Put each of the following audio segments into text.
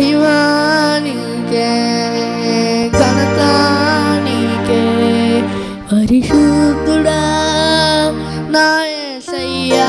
ಮಹಿಮಾನಿಗೆ ಘನತಾನಿಗೆ ಪರಿಶುದ್ಧುಡ ನಾಯ ಸಯ್ಯಾ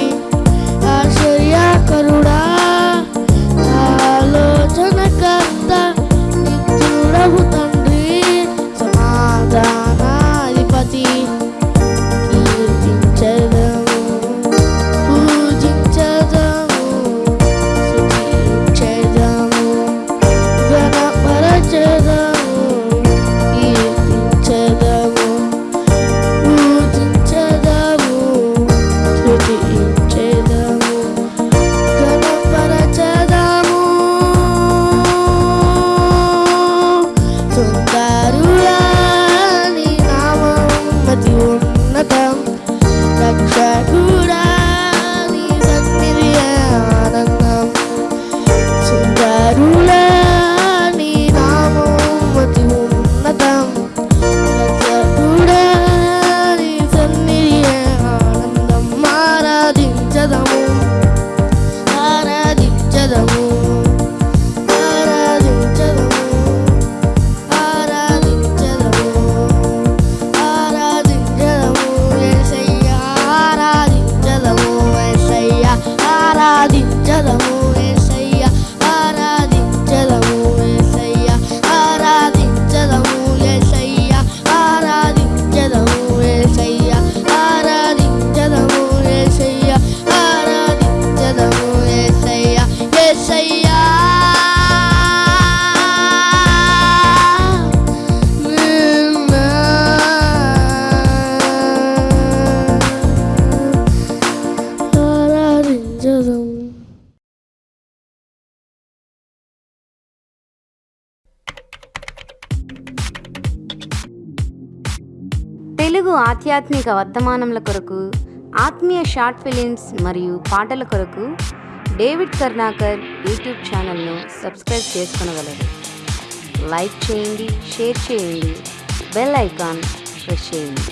తెలుగు ఆధ్యాత్మిక వర్ధమానముల కొరకు ఆత్మీయ షార్ట్ ఫిలిమ్స్ మరియు పాటల కొరకు డేవిడ్ కర్ణాకర్ యూట్యూబ్ ఛానల్ను సబ్స్క్రైబ్ చేసుకునగలరు. లైక్ చేయండి షేర్ చేయండి బెల్ ఐకాన్ ప్రెస్ చేయండి.